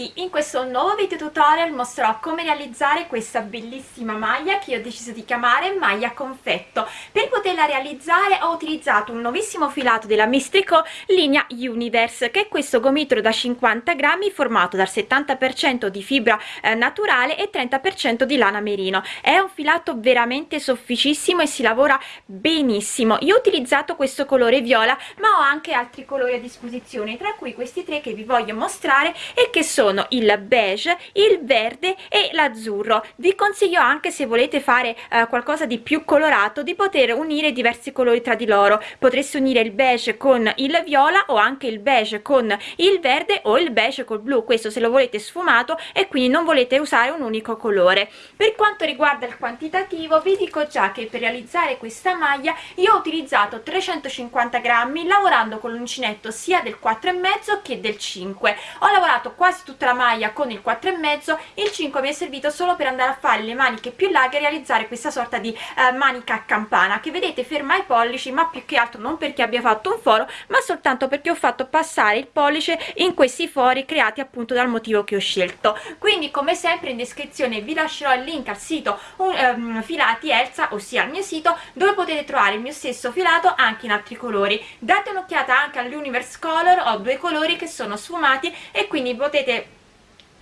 tutti in questo nuovo video tutorial mostrerò come realizzare questa bellissima maglia che ho deciso di chiamare maglia confetto. Per poterla realizzare ho utilizzato un nuovissimo filato della Mistrico linea Universe che è questo gomitolo da 50 grammi formato dal 70% di fibra eh, naturale e 30% di lana merino. È un filato veramente sofficissimo e si lavora benissimo. Io ho utilizzato questo colore viola ma ho anche altri colori a disposizione tra cui questi tre che vi voglio mostrare e che sono il beige il verde e l'azzurro. Vi consiglio anche se volete fare eh, qualcosa di più colorato di poter unire diversi colori tra di loro. Potreste unire il beige con il viola o anche il beige con il verde o il beige col blu. Questo se lo volete sfumato e quindi non volete usare un unico colore. Per quanto riguarda il quantitativo vi dico già che per realizzare questa maglia io ho utilizzato 350 grammi lavorando con l'uncinetto sia del 4 e mezzo che del 5 ho lavorato quasi tutta la maglia con il 4 e mezzo il 5 mi è servito solo per andare a fare le maniche più larghe e realizzare questa sorta di eh, manica a campana che vedete ferma ai pollici ma più che altro non perché abbia fatto un foro ma soltanto perché ho fatto passare il pollice in questi fori creati appunto dal motivo che ho scelto. Quindi come sempre in descrizione vi lascerò il link al sito um, filati Elsa ossia al mio sito dove potete trovare il mio stesso filato anche in altri colori. Date un'occhiata anche all'universe color ho due colori che sono sfumati e quindi potete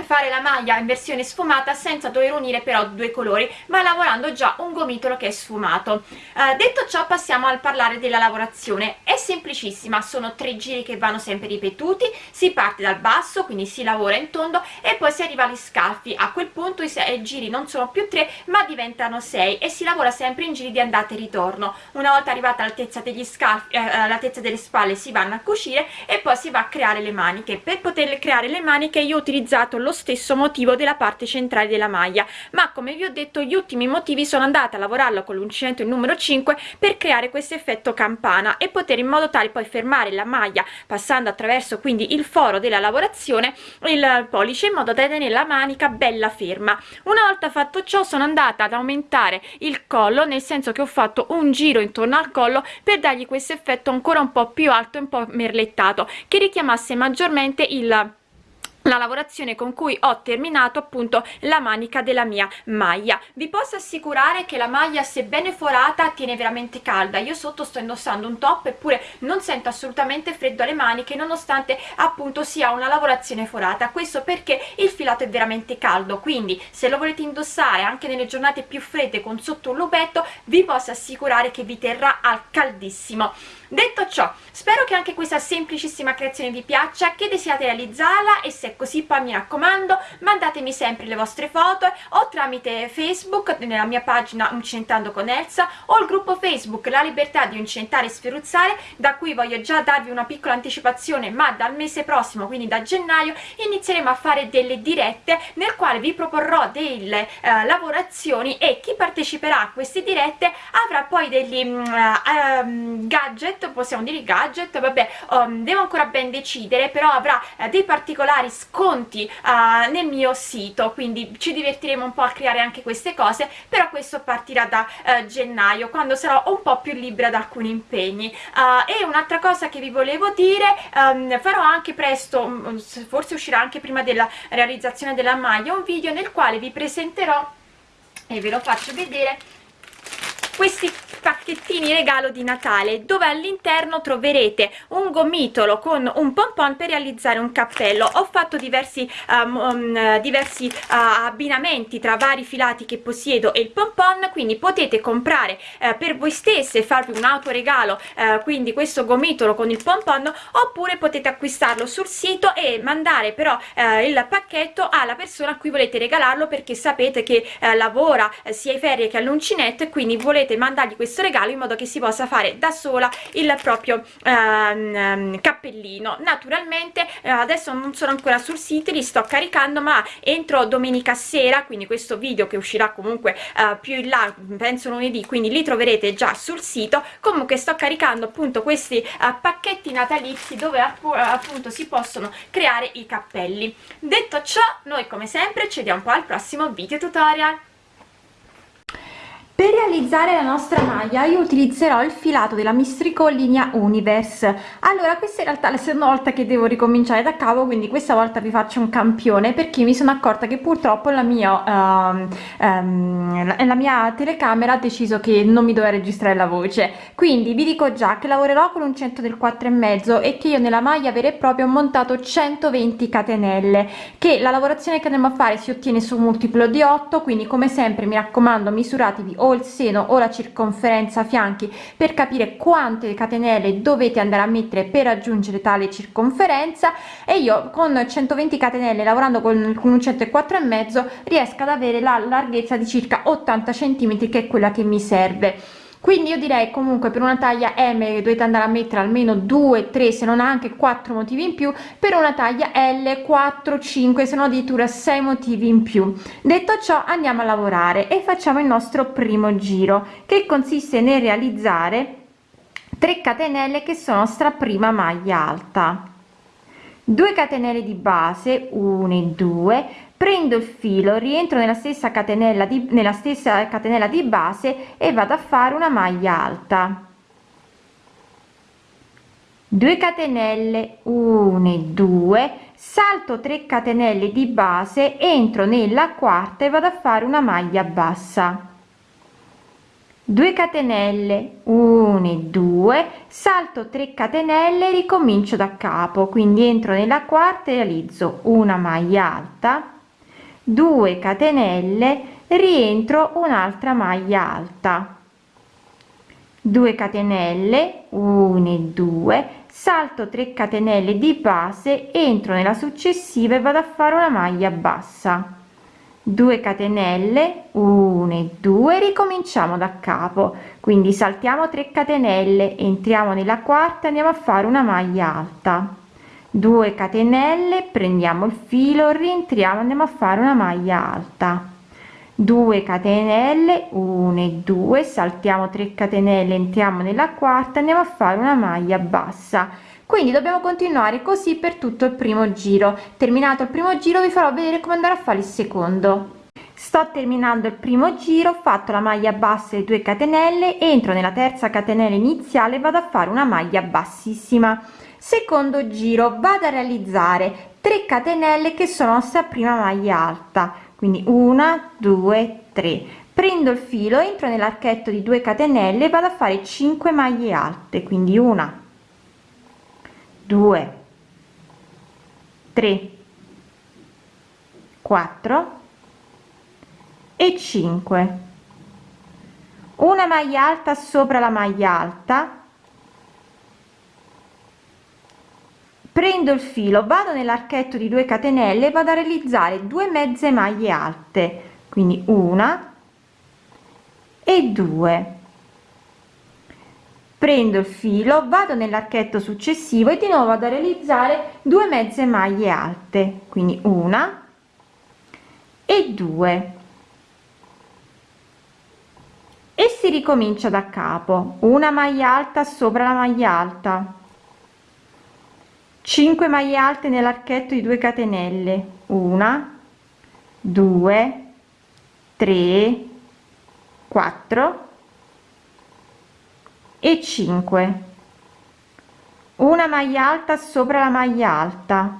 fare la maglia in versione sfumata senza dover unire però due colori ma lavorando già un gomitolo che è sfumato. Uh, detto ciò passiamo al parlare della lavorazione. È semplicissima sono tre giri che vanno sempre ripetuti si parte dal basso quindi si lavora in tondo e poi si arriva agli scalfi a quel punto i, i giri non sono più tre ma diventano sei e si lavora sempre in giri di andata e ritorno. Una volta arrivata all'altezza degli scalfi eh, all'altezza delle spalle si vanno a cucire e poi si va a creare le maniche. Per poter creare le maniche io ho utilizzato lo stesso motivo della parte centrale della maglia. Ma come vi ho detto gli ultimi motivi sono andata a lavorarlo con l'uncinetto il numero 5 per creare questo effetto campana e poter in modo tale poi fermare la maglia passando attraverso quindi il foro della lavorazione il pollice in modo da tenere la manica bella ferma. Una volta fatto ciò sono andata ad aumentare il collo nel senso che ho fatto un giro intorno al collo per dargli questo effetto ancora un po più alto e un po merlettato che richiamasse maggiormente il la lavorazione con cui ho terminato appunto la manica della mia maglia. Vi posso assicurare che la maglia sebbene forata tiene veramente calda. Io sotto sto indossando un top eppure non sento assolutamente freddo alle maniche nonostante appunto sia una lavorazione forata. Questo perché il filato è veramente caldo. Quindi se lo volete indossare anche nelle giornate più fredde con sotto un lupetto vi posso assicurare che vi terrà al caldissimo detto ciò spero che anche questa semplicissima creazione vi piaccia che desiate realizzarla e se è così poi mi raccomando mandatemi sempre le vostre foto o tramite facebook nella mia pagina Uncentando con Elsa o il gruppo facebook La Libertà di Uncentare e Sferuzzare da cui voglio già darvi una piccola anticipazione ma dal mese prossimo quindi da gennaio inizieremo a fare delle dirette nel quale vi proporrò delle uh, lavorazioni e chi parteciperà a queste dirette avrà poi degli uh, um, gadget gadget possiamo dire gadget vabbè um, devo ancora ben decidere però avrà uh, dei particolari sconti uh, nel mio sito quindi ci divertiremo un po' a creare anche queste cose però questo partirà da uh, gennaio quando sarò un po' più libera da alcuni impegni. E un'altra cosa che vi volevo dire um, farò anche presto um, forse uscirà anche prima della realizzazione della maglia un video nel quale vi presenterò e ve lo faccio vedere questi pacchettini regalo di Natale dove all'interno troverete un gomitolo con un pompon per realizzare un cappello. Ho fatto diversi, um, um, diversi uh, abbinamenti tra vari filati che possiedo e il pompon quindi potete comprare uh, per voi stesse farvi un autoregalo uh, quindi questo gomitolo con il pompon oppure potete acquistarlo sul sito e mandare però uh, il pacchetto alla persona a cui volete regalarlo perché sapete che lavora sia ai ferie che all'uncinetto e quindi volete mandargli questo regalo in modo che si possa fare da sola il proprio ehm, cappellino. Naturalmente eh, adesso non sono ancora sul sito li sto caricando ma entro domenica sera quindi questo video che uscirà comunque eh, più in là penso lunedì quindi li troverete già sul sito. Comunque sto caricando appunto questi eh, pacchetti natalizi dove appunto si possono creare i cappelli. Detto ciò noi come sempre ci vediamo un po' al prossimo video tutorial per realizzare la nostra maglia io utilizzerò il filato della mistrico linea universe. Allora questa in realtà è la seconda volta che devo ricominciare da capo quindi questa volta vi faccio un campione perché mi sono accorta che purtroppo la mia uh, um, la mia telecamera ha deciso che non mi doveva registrare la voce. Quindi vi dico già che lavorerò con un centro del 4 e mezzo e che io nella maglia vera e propria ho montato 120 catenelle che la lavorazione che andremo a fare si ottiene su un multiplo di 8 quindi come sempre mi raccomando misuratevi o il seno o la circonferenza fianchi per capire quante catenelle dovete andare a mettere per raggiungere tale circonferenza. E io con 120 catenelle lavorando con, con un 104 e mezzo riesco ad avere la larghezza di circa 80 centimetri che è quella che mi serve quindi io direi comunque per una taglia m dovete andare a mettere almeno 2 3 se non anche 4 motivi in più. Per una taglia l 4 5 se no addirittura 6 motivi in più. Detto ciò andiamo a lavorare e facciamo il nostro primo giro che consiste nel realizzare 3 catenelle che sono sta prima maglia alta. 2 catenelle di base 1 e 2 prendo il filo rientro nella stessa catenella di nella stessa catenella di base e vado a fare una maglia alta. 2 catenelle 1 e 2 salto 3 catenelle di base entro nella quarta e vado a fare una maglia bassa. 2 catenelle 1 e 2 salto 3 catenelle ricomincio da capo quindi entro nella quarta e realizzo una maglia alta 2 catenelle rientro un'altra maglia alta. 2 catenelle 1 e 2 salto 3 catenelle di base entro nella successiva e vado a fare una maglia bassa. 2 catenelle 1 e 2 ricominciamo da capo. Quindi saltiamo 3 catenelle entriamo nella quarta andiamo a fare una maglia alta 2 catenelle prendiamo il filo rientriamo andiamo a fare una maglia alta. 2 catenelle 1 e 2 saltiamo 3 catenelle entriamo nella quarta andiamo a fare una maglia bassa. Quindi dobbiamo continuare così per tutto il primo giro. Terminato il primo giro vi farò vedere come andare a fare il secondo. Sto terminando il primo giro ho fatto la maglia bassa e 2 catenelle entro nella terza catenella iniziale vado a fare una maglia bassissima secondo giro vado a realizzare 3 catenelle che sono sta prima maglia alta. Quindi una due tre. Prendo il filo entro nell'archetto di 2 catenelle vado a fare 5 maglie alte. Quindi una 2 3 4 e 5 una maglia alta sopra la maglia alta prendo il filo vado nell'archetto di 2 catenelle vado a realizzare due mezze maglie alte quindi una e due. Prendo il filo vado nell'archetto successivo e di nuovo vado a realizzare due mezze maglie alte quindi una e due. E si ricomincia da capo una maglia alta sopra la maglia alta 5 maglie alte nell'archetto di 2 catenelle. Una 2 3 4 e 5 una maglia alta sopra la maglia alta.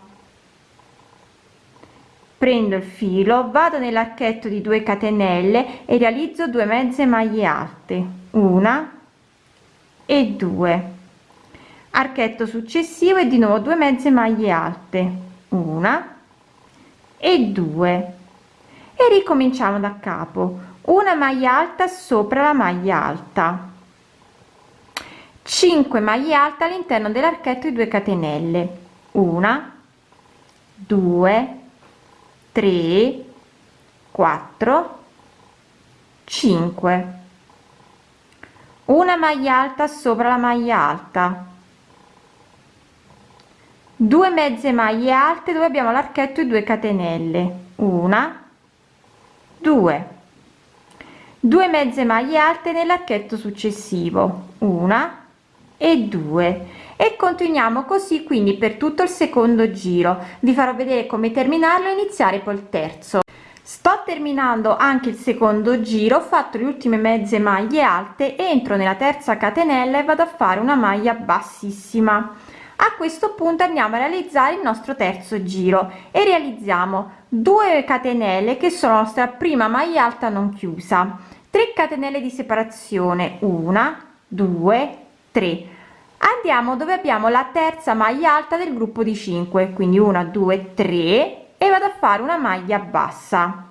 Prendo il filo vado nell'archetto di 2 catenelle e realizzo due mezze maglie alte. Una e due archetto successivo e di nuovo due mezze maglie alte una e due. E ricominciamo da capo una maglia alta sopra la maglia alta. 5 maglie alte all'interno dell'archetto di 2 catenelle una 2 3 4 5 una maglia alta sopra la maglia alta 2 mezze maglie alte dove abbiamo l'archetto e 2 catenelle. Una 2 2 mezze maglie alte nell'archetto successivo. Una e 2 e continuiamo così quindi per tutto il secondo giro. Vi farò vedere come terminarlo e iniziare il terzo. Sto terminando anche il secondo giro ho fatto le ultime mezze maglie alte entro nella terza catenella e vado a fare una maglia bassissima a questo punto andiamo a realizzare il nostro terzo giro e realizziamo 2 catenelle che sono la nostra prima maglia alta non chiusa. 3 catenelle di separazione una 2 3 andiamo dove abbiamo la terza maglia alta del gruppo di 5 quindi 1 2 3 e vado a fare una maglia bassa.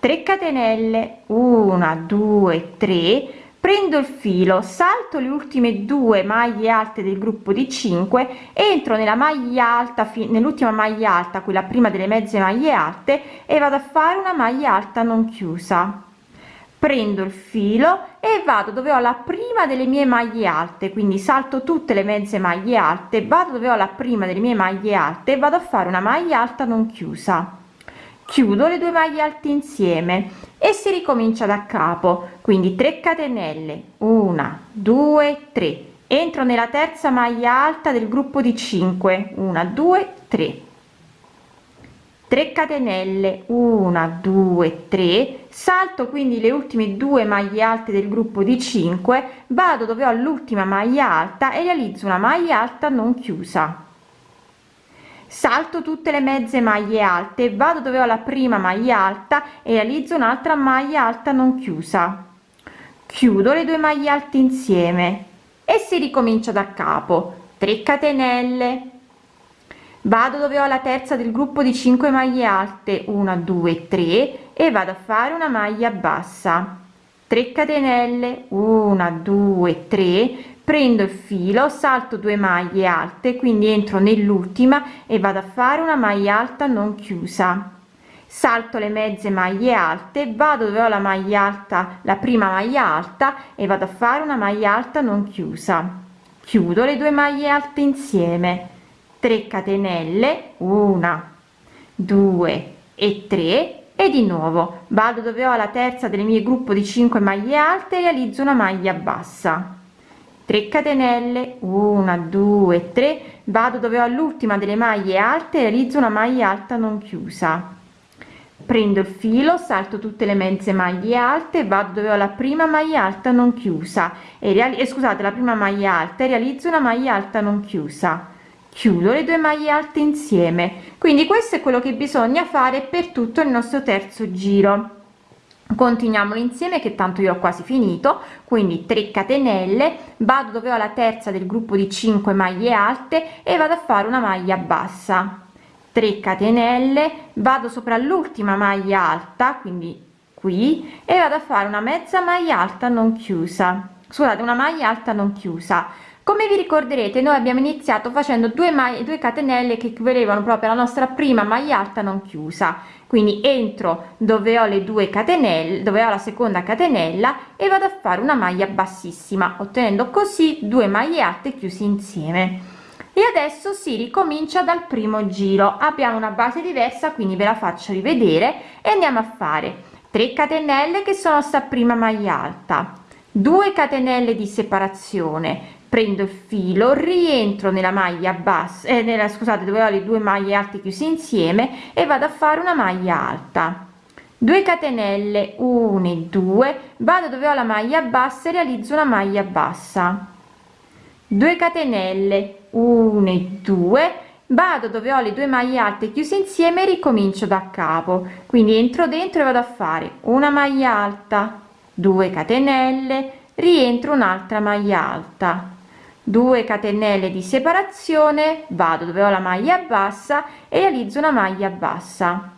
3 catenelle 1 2 3 prendo il filo salto le ultime due maglie alte del gruppo di 5 entro nella maglia alta nell'ultima maglia alta quella prima delle mezze maglie alte e vado a fare una maglia alta non chiusa. Prendo il filo e vado dove ho la prima delle mie maglie alte quindi salto tutte le mezze maglie alte vado dove ho la prima delle mie maglie alte vado a fare una maglia alta non chiusa. Chiudo le due maglie alte insieme e si ricomincia da capo. Quindi 3 catenelle 1 2 3 entro nella terza maglia alta del gruppo di 5 1 2 3 3 catenelle 1 2 3 salto quindi le ultime due maglie alte del gruppo di 5 vado dove ho l'ultima maglia alta e realizzo una maglia alta non chiusa salto tutte le mezze maglie alte vado dove ho la prima maglia alta e realizzo un'altra maglia alta non chiusa. Chiudo le due maglie alte insieme e si ricomincia da capo. 3 catenelle. Vado dove ho la terza del gruppo di 5 maglie alte. 1 2 3 e vado a fare una maglia bassa. 3 catenelle. 1 2 3 prendo il filo salto due maglie alte quindi entro nell'ultima e vado a fare una maglia alta non chiusa. Salto le mezze maglie alte vado dove ho la maglia alta la prima maglia alta e vado a fare una maglia alta non chiusa. Chiudo le due maglie alte insieme. 3 catenelle una 2 e 3 e di nuovo. Vado dove ho la terza delle mie gruppo di 5 maglie alte realizzo una maglia bassa 3 catenelle 1 2 3 vado dove ho l'ultima delle maglie alte realizzo una maglia alta non chiusa. Prendo il filo salto tutte le mezze maglie alte vado dove ho la prima maglia alta non chiusa e, e scusate la prima maglia alta e realizzo una maglia alta non chiusa. Chiudo le due maglie alte insieme. Quindi questo è quello che bisogna fare per tutto il nostro terzo giro continuiamo insieme che tanto io ho quasi finito. Quindi 3 catenelle. Vado dove ho la terza del gruppo di 5 maglie alte e vado a fare una maglia bassa. 3 catenelle. Vado sopra l'ultima maglia alta quindi qui e vado a fare una mezza maglia alta non chiusa. Scusate una maglia alta non chiusa come vi ricorderete noi abbiamo iniziato facendo due maglie due catenelle che equivalevano proprio alla nostra prima maglia alta non chiusa. Quindi entro dove ho le due catenelle dove ho la seconda catenella e vado a fare una maglia bassissima ottenendo così due maglie alte chiusi insieme. E adesso si ricomincia dal primo giro. Abbiamo una base diversa quindi ve la faccio rivedere e andiamo a fare 3 catenelle che sono sta prima maglia alta 2 catenelle di separazione prendo il filo rientro nella maglia bassa eh, nella scusate dove ho le due maglie alte chiuse insieme e vado a fare una maglia alta. 2 catenelle 1 e 2 vado dove ho la maglia bassa e realizzo una maglia bassa. 2 catenelle 1 e 2 vado dove ho le due maglie alte chiuse insieme e ricomincio da capo. Quindi entro dentro e vado a fare una maglia alta 2 catenelle rientro un'altra maglia alta 2 catenelle di separazione vado dove ho la maglia bassa e realizzo una maglia bassa.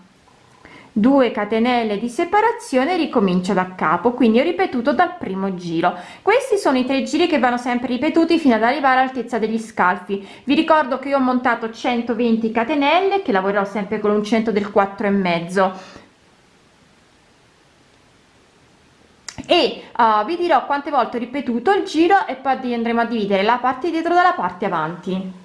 2 catenelle di separazione ricomincio da capo quindi ho ripetuto dal primo giro. Questi sono i tre giri che vanno sempre ripetuti fino ad arrivare all'altezza degli scalfi. Vi ricordo che io ho montato 120 catenelle che lavorerò sempre con l'uncinetto del 4 e mezzo e uh, vi dirò quante volte ho ripetuto il giro e poi andremo a dividere la parte dietro dalla parte avanti.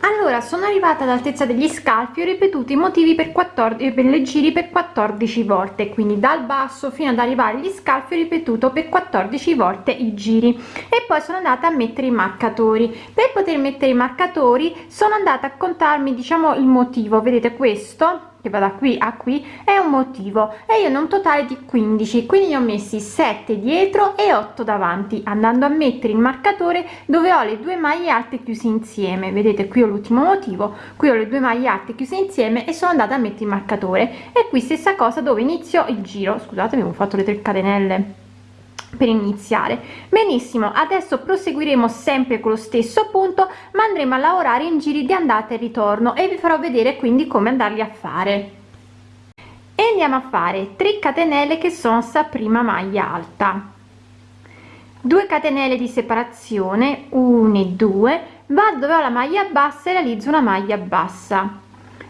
Allora sono arrivata all'altezza degli scalfi ho ripetuto i motivi per 14 per le giri per 14 volte quindi dal basso fino ad arrivare agli scalfi ho ripetuto per 14 volte i giri. E poi sono andata a mettere i marcatori. Per poter mettere i marcatori sono andata a contarmi diciamo il motivo. Vedete questo che va da qui a qui è un motivo. E io ne ho un totale di 15 quindi ne ho messi 7 dietro e 8 davanti andando a mettere il marcatore dove ho le due maglie alte chiuse insieme. Vedete qui ho l'ultimo motivo. Qui ho le due maglie alte chiuse insieme e sono andata a mettere il marcatore. E qui stessa cosa dove inizio il giro. Scusate abbiamo fatto le 3 catenelle per iniziare. Benissimo adesso proseguiremo sempre con lo stesso punto ma andremo a lavorare in giri di andata e ritorno e vi farò vedere quindi come andarli a fare. E andiamo a fare 3 catenelle che sono sta prima maglia alta. 2 catenelle di separazione 1 e 2 vado dove ho la maglia bassa e realizzo una maglia bassa.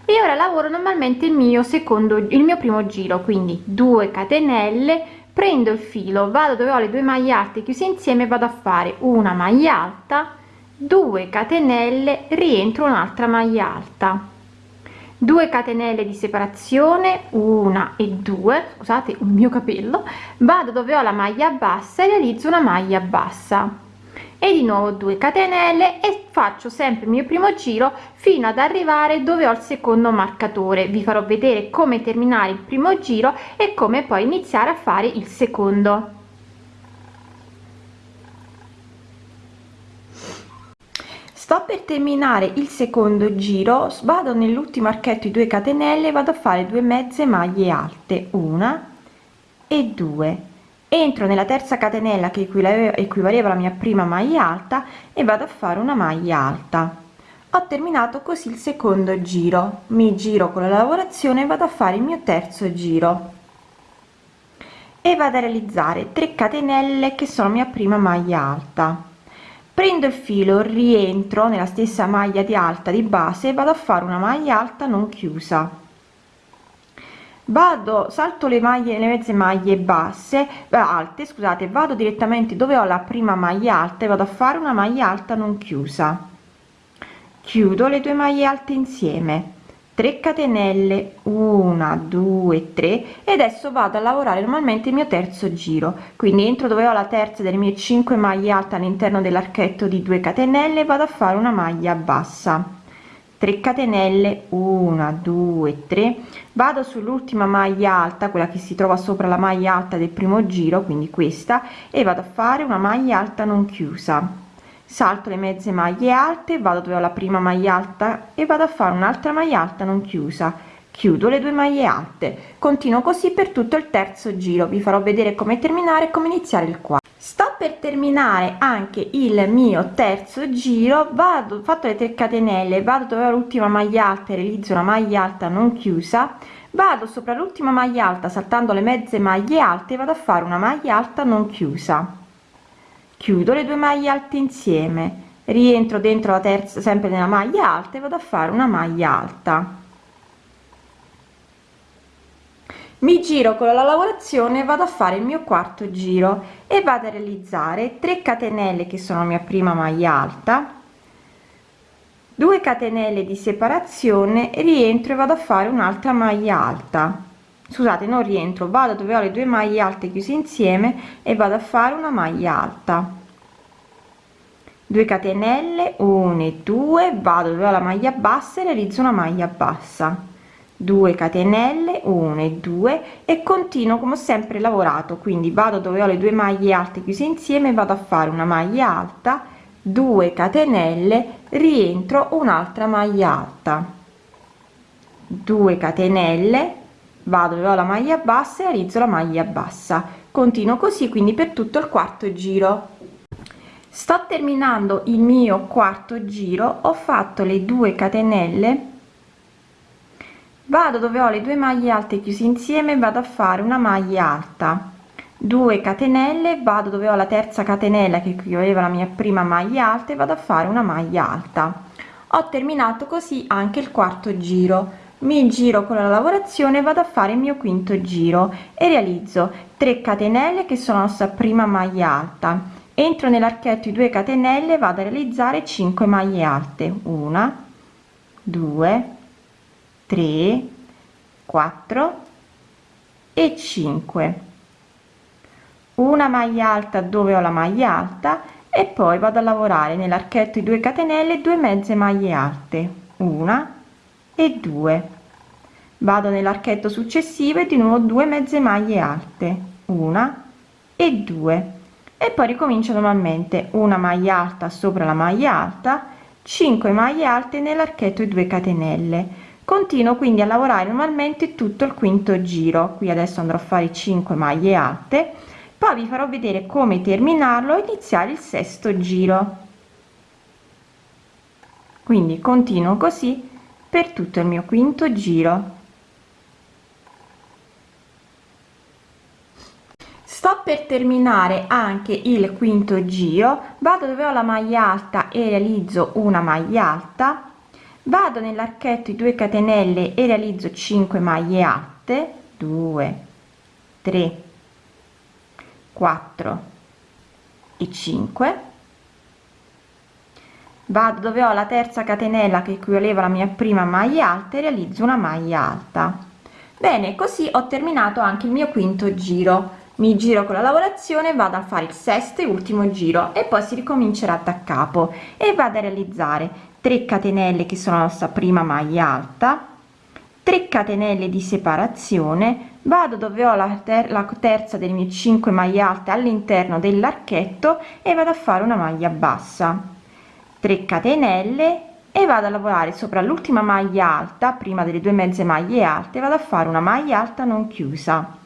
E ora lavoro normalmente il mio secondo il mio primo giro quindi 2 catenelle prendo il filo vado dove ho le due maglie alte chiuse insieme vado a fare una maglia alta 2 catenelle rientro un'altra maglia alta. 2 catenelle di separazione una e due scusate un mio capello. Vado dove ho la maglia bassa e realizzo una maglia bassa e di nuovo 2 catenelle e faccio sempre il mio primo giro fino ad arrivare dove ho il secondo marcatore. Vi farò vedere come terminare il primo giro e come poi iniziare a fare il secondo. Sto per terminare il secondo giro vado nell'ultimo archetto i 2 catenelle vado a fare due mezze maglie alte una e due entro nella terza catenella che equivaleva alla mia prima maglia alta e vado a fare una maglia alta. Ho terminato così il secondo giro. Mi giro con la lavorazione e vado a fare il mio terzo giro. E vado a realizzare 3 catenelle che sono mia prima maglia alta. Prendo il filo rientro nella stessa maglia di alta di base e vado a fare una maglia alta non chiusa vado salto le maglie le mezze maglie basse alte scusate vado direttamente dove ho la prima maglia alta e vado a fare una maglia alta non chiusa. Chiudo le due maglie alte insieme. 3 catenelle 1 2 3 e adesso vado a lavorare normalmente il mio terzo giro. Quindi entro dove ho la terza delle mie 5 maglie alte all'interno dell'archetto di 2 catenelle vado a fare una maglia bassa 3 catenelle 1 2 3 vado sull'ultima maglia alta quella che si trova sopra la maglia alta del primo giro quindi questa e vado a fare una maglia alta non chiusa. Salto le mezze maglie alte vado dove ho la prima maglia alta e vado a fare un'altra maglia alta non chiusa chiudo le due maglie alte. Continuo così per tutto il terzo giro. Vi farò vedere come terminare come iniziare il quarto sto per terminare anche il mio terzo giro. Vado fatto le 3 catenelle vado dove l'ultima maglia alta realizzo una maglia alta non chiusa. Vado sopra l'ultima maglia alta saltando le mezze maglie alte vado a fare una maglia alta non chiusa. Chiudo le due maglie alte insieme. Rientro dentro la terza sempre nella maglia alta e vado a fare una maglia alta mi giro con la lavorazione vado a fare il mio quarto giro e vado a realizzare 3 catenelle che sono mia prima maglia alta 2 catenelle di separazione rientro e vado a fare un'altra maglia alta. Scusate non rientro vado dove ho le due maglie alte chiuse insieme e vado a fare una maglia alta. 2 catenelle 1 e 2 vado dove ho la maglia bassa e realizzo una maglia bassa 2 catenelle 1 e 2 e continuo come ho sempre lavorato quindi vado dove ho le due maglie alte chiuse insieme vado a fare una maglia alta 2 catenelle rientro un'altra maglia alta. 2 catenelle vado dove ho la maglia bassa e realizzo la maglia bassa. Continuo così quindi per tutto il quarto giro. Sto terminando il mio quarto giro ho fatto le 2 catenelle vado dove ho le due maglie alte chiuse insieme vado a fare una maglia alta. 2 catenelle vado dove ho la terza catenella che equivaleva la mia prima maglia alta e vado a fare una maglia alta. Ho terminato così anche il quarto giro. Mi giro con la lavorazione vado a fare il mio quinto giro e realizzo 3 catenelle che sono la nostra prima maglia alta. Entro nell'archetto i 2 catenelle vado a realizzare 5 maglie alte. Una 2 3 4 e 5 una maglia alta dove ho la maglia alta e poi vado a lavorare nell'archetto di 2 catenelle 2 mezze maglie alte. Una e 2 vado nell'archetto successivo e di nuovo 2 mezze maglie alte. Una e due. E poi ricomincio normalmente. Una maglia alta sopra la maglia alta 5 maglie alte nell'archetto e 2 catenelle continuo quindi a lavorare normalmente tutto il quinto giro. Qui adesso andrò a fare 5 maglie alte. Poi vi farò vedere come terminarlo e iniziare il sesto giro. Quindi continuo così per tutto il mio quinto giro. Sto per terminare anche il quinto giro. Vado dove ho la maglia alta e realizzo una maglia alta vado nell'archetto i 2 catenelle e realizzo 5 maglie alte 2 3 4 e 5 vado dove ho la terza catenella che equivaleva alla mia prima maglia alta e realizzo una maglia alta. Bene così ho terminato anche il mio quinto giro. Mi giro con la lavorazione vado a fare il sesto e ultimo giro e poi si ricomincerà da capo e vado a realizzare 3 catenelle che sono la nostra prima maglia alta 3 catenelle di separazione vado dove ho la, ter la terza delle mie 5 maglie alte all'interno dell'archetto e vado a fare una maglia bassa. 3 catenelle e vado a lavorare sopra l'ultima maglia alta prima delle due mezze maglie alte vado a fare una maglia alta non chiusa.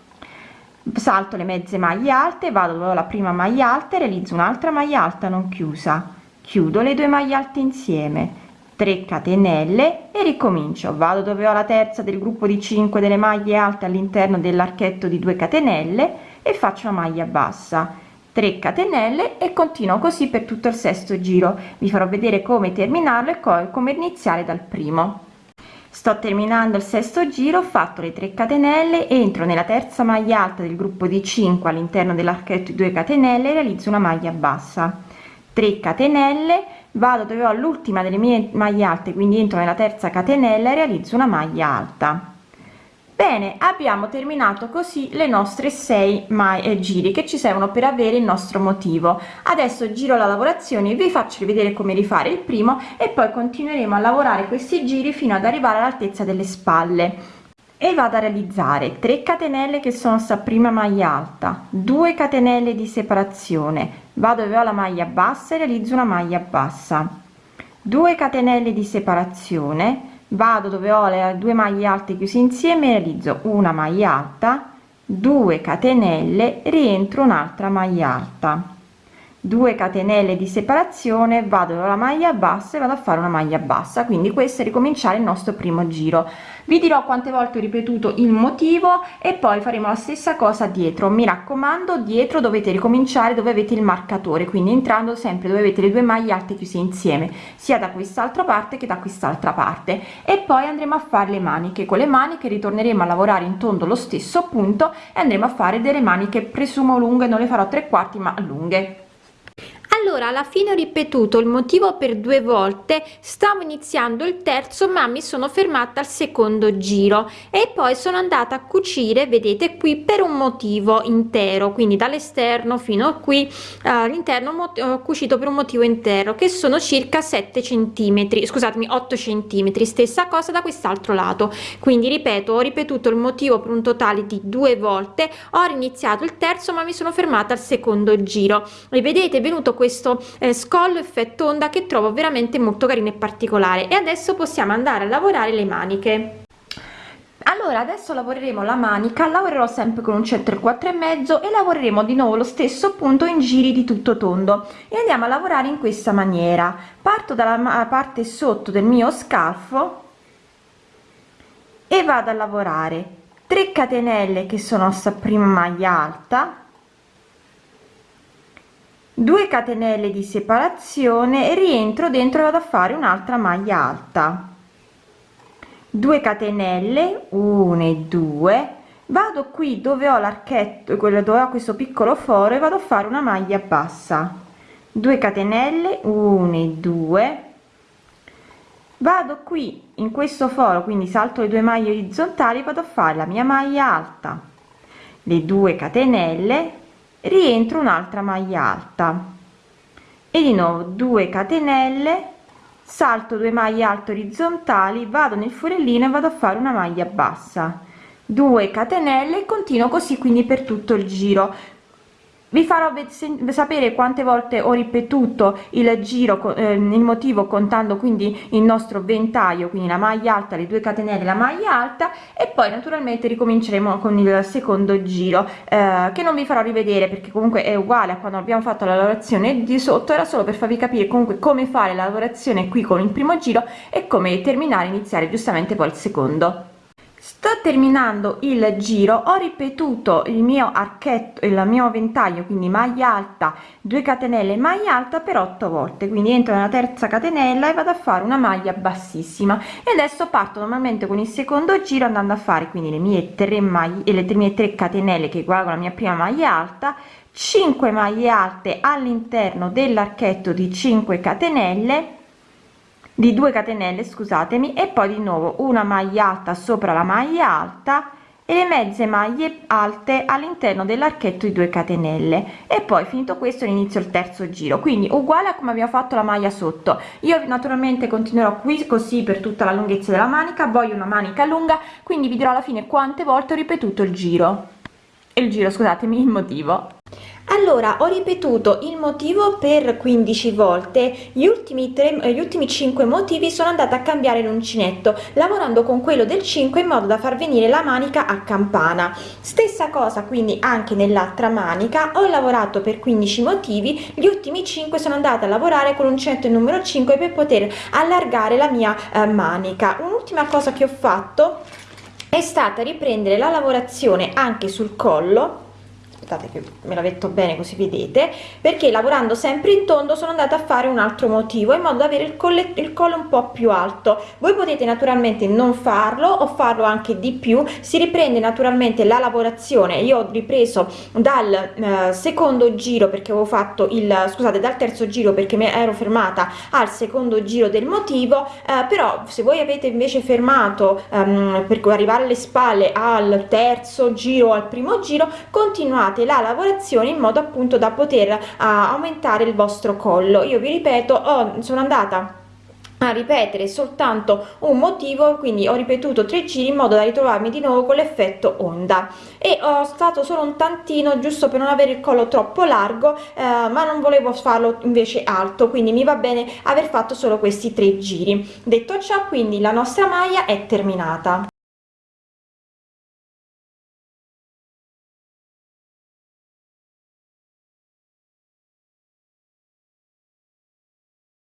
Salto le mezze maglie alte vado dove ho la prima maglia alta e realizzo un'altra maglia alta non chiusa chiudo le due maglie alte insieme 3 catenelle e ricomincio. Vado dove ho la terza del gruppo di 5 delle maglie alte all'interno dell'archetto di 2 catenelle e faccio una maglia bassa. 3 catenelle e continuo così per tutto il sesto giro. Vi farò vedere come terminarlo e come iniziare dal primo. Sto terminando il sesto giro ho fatto le 3 catenelle entro nella terza maglia alta del gruppo di 5 all'interno dell'archetto 2 catenelle e realizzo una maglia bassa 3 catenelle vado dove ho l'ultima delle mie maglie alte quindi entro nella terza catenella e realizzo una maglia alta. Bene abbiamo terminato così le nostre 6 mai eh, giri che ci servono per avere il nostro motivo. Adesso giro la lavorazione vi faccio vedere come rifare il primo e poi continueremo a lavorare questi giri fino ad arrivare all'altezza delle spalle e vado a realizzare 3 catenelle che sono sta prima maglia alta 2 catenelle di separazione. Vado dove ho la maglia bassa e realizzo una maglia bassa. 2 catenelle di separazione vado dove ho le due maglie alte chiuse insieme realizzo una maglia alta 2 catenelle rientro un'altra maglia alta 2 catenelle di separazione vado alla maglia bassa e vado a fare una maglia bassa. Quindi questo è ricominciare il nostro primo giro. Vi dirò quante volte ho ripetuto il motivo e poi faremo la stessa cosa dietro. Mi raccomando dietro dovete ricominciare dove avete il marcatore quindi entrando sempre dove avete le due maglie alte chiuse insieme sia da quest'altra parte che da quest'altra parte. E poi andremo a fare le maniche. Con le maniche ritorneremo a lavorare in tondo lo stesso punto e andremo a fare delle maniche presumo lunghe non le farò tre quarti ma lunghe allora alla fine ho ripetuto il motivo per due volte. Stavo iniziando il terzo ma mi sono fermata al secondo giro e poi sono andata a cucire vedete qui per un motivo intero quindi dall'esterno fino a qui. All'interno ho cucito per un motivo intero che sono circa 7 centimetri scusatemi 8 centimetri stessa cosa da quest'altro lato. Quindi ripeto ho ripetuto il motivo per un totale di due volte ho iniziato il terzo ma mi sono fermata al secondo giro. E vedete è venuto questo questo eh, scollo effetto onda che trovo veramente molto carino e particolare. E adesso possiamo andare a lavorare le maniche. Allora adesso lavoreremo la manica lavorerò sempre con un centro quattro e mezzo e lavoreremo di nuovo lo stesso punto in giri di tutto tondo. E andiamo a lavorare in questa maniera. Parto dalla parte sotto del mio scalfo e vado a lavorare. 3 catenelle che sono sta prima maglia alta 2 catenelle di separazione e rientro dentro vado a fare un'altra maglia alta. 2 catenelle 1 e 2 vado qui dove ho l'archetto quello dove ho questo piccolo foro e vado a fare una maglia bassa. 2 catenelle 1 e 2 vado qui in questo foro quindi salto le due maglie orizzontali vado a fare la mia maglia alta. Le 2 catenelle rientro un'altra maglia alta. E di nuovo 2 catenelle salto 2 maglie alte orizzontali vado nel forellino e vado a fare una maglia bassa. 2 catenelle e continuo così quindi per tutto il giro vi farò sapere quante volte ho ripetuto il giro eh, il motivo contando quindi il nostro ventaglio quindi la maglia alta le due catenelle la maglia alta e poi naturalmente ricominceremo con il secondo giro eh, che non vi farò rivedere perché comunque è uguale a quando abbiamo fatto la lavorazione di sotto era solo per farvi capire comunque come fare la lavorazione qui con il primo giro e come terminare iniziare giustamente poi il secondo sto terminando il giro ho ripetuto il mio archetto il mio ventaglio quindi maglia alta 2 catenelle maglia alta per 8 volte. Quindi entro nella terza catenella e vado a fare una maglia bassissima. E adesso parto normalmente con il secondo giro andando a fare quindi le mie 3 maglie e le mie 3 catenelle che uguale la mia prima maglia alta 5 maglie alte all'interno dell'archetto di 5 catenelle di 2 catenelle scusatemi e poi di nuovo una maglia alta sopra la maglia alta e le mezze maglie alte all'interno dell'archetto di 2 catenelle. E poi finito questo inizio il terzo giro. Quindi uguale a come abbiamo fatto la maglia sotto. Io naturalmente continuerò qui così per tutta la lunghezza della manica. Voglio una manica lunga quindi vi dirò alla fine quante volte ho ripetuto il giro. Il giro scusatemi il motivo allora ho ripetuto il motivo per 15 volte. Gli ultimi tre eh, gli ultimi 5 motivi sono andata a cambiare l'uncinetto lavorando con quello del 5 in modo da far venire la manica a campana. Stessa cosa quindi anche nell'altra manica. Ho lavorato per 15 motivi. Gli ultimi 5 sono andata a lavorare con l'uncinetto numero 5 per poter allargare la mia eh, manica. Un'ultima cosa che ho fatto è stata riprendere la lavorazione anche sul collo aspettate che me la metto bene così vedete perché lavorando sempre in tondo sono andata a fare un altro motivo in modo da avere il collo il collo un po più alto. Voi potete naturalmente non farlo o farlo anche di più si riprende naturalmente la lavorazione. Io ho ripreso dal eh, secondo giro perché avevo fatto il scusate dal terzo giro perché mi ero fermata al secondo giro del motivo eh, però se voi avete invece fermato ehm, per arrivare alle spalle al terzo giro al primo giro continuate fate la lavorazione in modo appunto da poter uh, aumentare il vostro collo. Io vi ripeto oh, sono andata a ripetere soltanto un motivo quindi ho ripetuto tre giri in modo da ritrovarmi di nuovo con l'effetto onda. E ho stato solo un tantino giusto per non avere il collo troppo largo eh, ma non volevo farlo invece alto quindi mi va bene aver fatto solo questi tre giri. Detto ciò quindi la nostra maglia è terminata